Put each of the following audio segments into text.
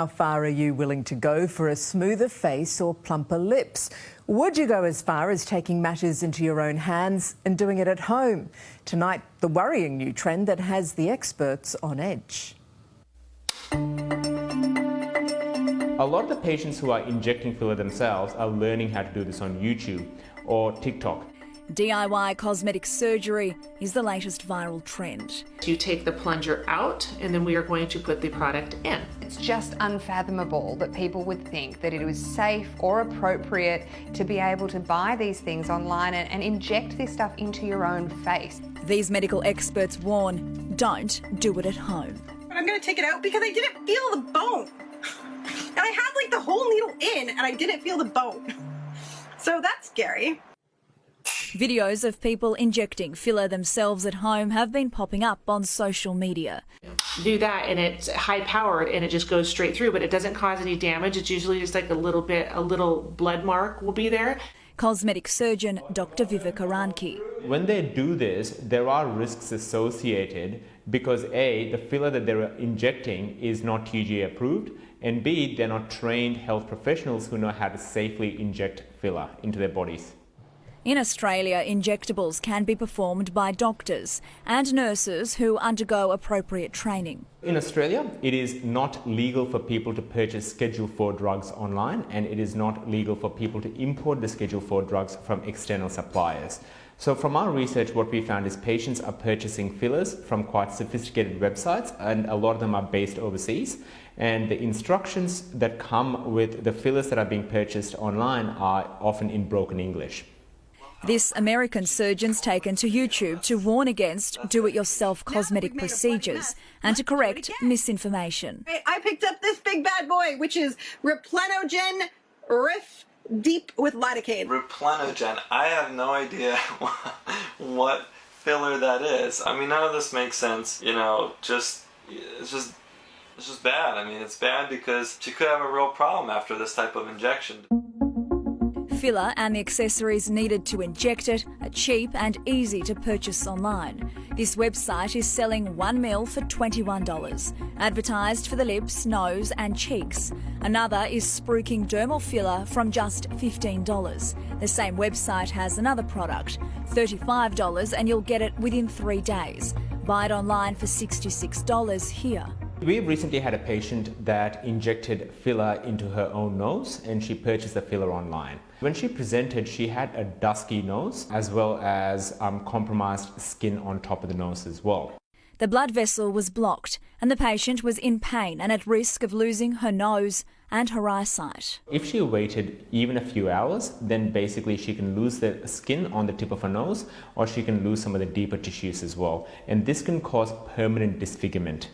How far are you willing to go for a smoother face or plumper lips? Would you go as far as taking matters into your own hands and doing it at home? Tonight, the worrying new trend that has the experts on edge. A lot of the patients who are injecting filler themselves are learning how to do this on YouTube or TikTok. DIY cosmetic surgery is the latest viral trend. You take the plunger out and then we are going to put the product in. It's just unfathomable that people would think that it was safe or appropriate to be able to buy these things online and, and inject this stuff into your own face. These medical experts warn don't do it at home. But I'm going to take it out because I didn't feel the bone. And I had like the whole needle in and I didn't feel the bone. So that's scary. Videos of people injecting filler themselves at home have been popping up on social media. Do that and it's high powered and it just goes straight through, but it doesn't cause any damage. It's usually just like a little bit, a little blood mark will be there. Cosmetic surgeon Dr. Vivek Eranki. When they do this, there are risks associated because A, the filler that they're injecting is not TGA approved, and B, they're not trained health professionals who know how to safely inject filler into their bodies. In Australia, injectables can be performed by doctors and nurses who undergo appropriate training. In Australia, it is not legal for people to purchase Schedule 4 drugs online and it is not legal for people to import the Schedule 4 drugs from external suppliers. So from our research, what we found is patients are purchasing fillers from quite sophisticated websites and a lot of them are based overseas. And the instructions that come with the fillers that are being purchased online are often in broken English. This American surgeon's taken to YouTube to warn against do-it-yourself cosmetic procedures and to correct misinformation. I picked up this big bad boy, which is Replenogen Riff Deep with lidocaine. Replenogen. I have no idea what filler that is. I mean, none of this makes sense. You know, just it's just it's just bad. I mean, it's bad because she could have a real problem after this type of injection filler and the accessories needed to inject it are cheap and easy to purchase online. This website is selling 1 mil for $21, advertised for the lips, nose and cheeks. Another is spruiking dermal filler from just $15. The same website has another product, $35 and you'll get it within three days. Buy it online for $66 here. We recently had a patient that injected filler into her own nose and she purchased the filler online. When she presented, she had a dusky nose as well as um, compromised skin on top of the nose as well. The blood vessel was blocked and the patient was in pain and at risk of losing her nose and her eyesight. If she waited even a few hours, then basically she can lose the skin on the tip of her nose or she can lose some of the deeper tissues as well. And this can cause permanent disfigurement.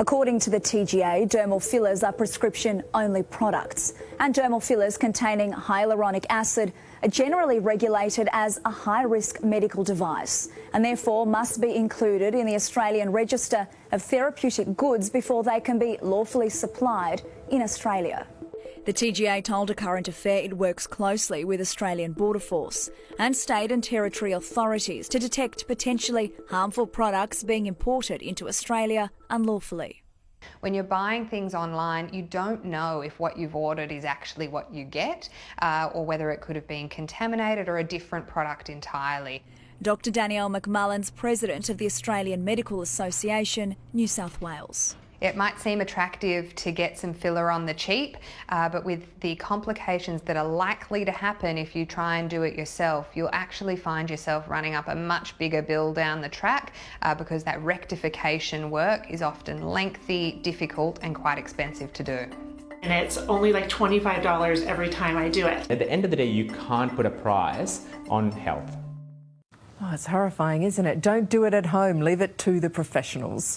According to the TGA, dermal fillers are prescription-only products, and dermal fillers containing hyaluronic acid are generally regulated as a high-risk medical device and therefore must be included in the Australian Register of Therapeutic Goods before they can be lawfully supplied in Australia. The TGA told a current affair it works closely with Australian Border Force and state and territory authorities to detect potentially harmful products being imported into Australia unlawfully. When you're buying things online, you don't know if what you've ordered is actually what you get uh, or whether it could have been contaminated or a different product entirely. Dr Danielle McMullen's president of the Australian Medical Association, New South Wales. It might seem attractive to get some filler on the cheap, uh, but with the complications that are likely to happen if you try and do it yourself, you'll actually find yourself running up a much bigger bill down the track uh, because that rectification work is often lengthy, difficult, and quite expensive to do. And it's only like $25 every time I do it. At the end of the day, you can't put a price on health. Oh, it's horrifying, isn't it? Don't do it at home. Leave it to the professionals.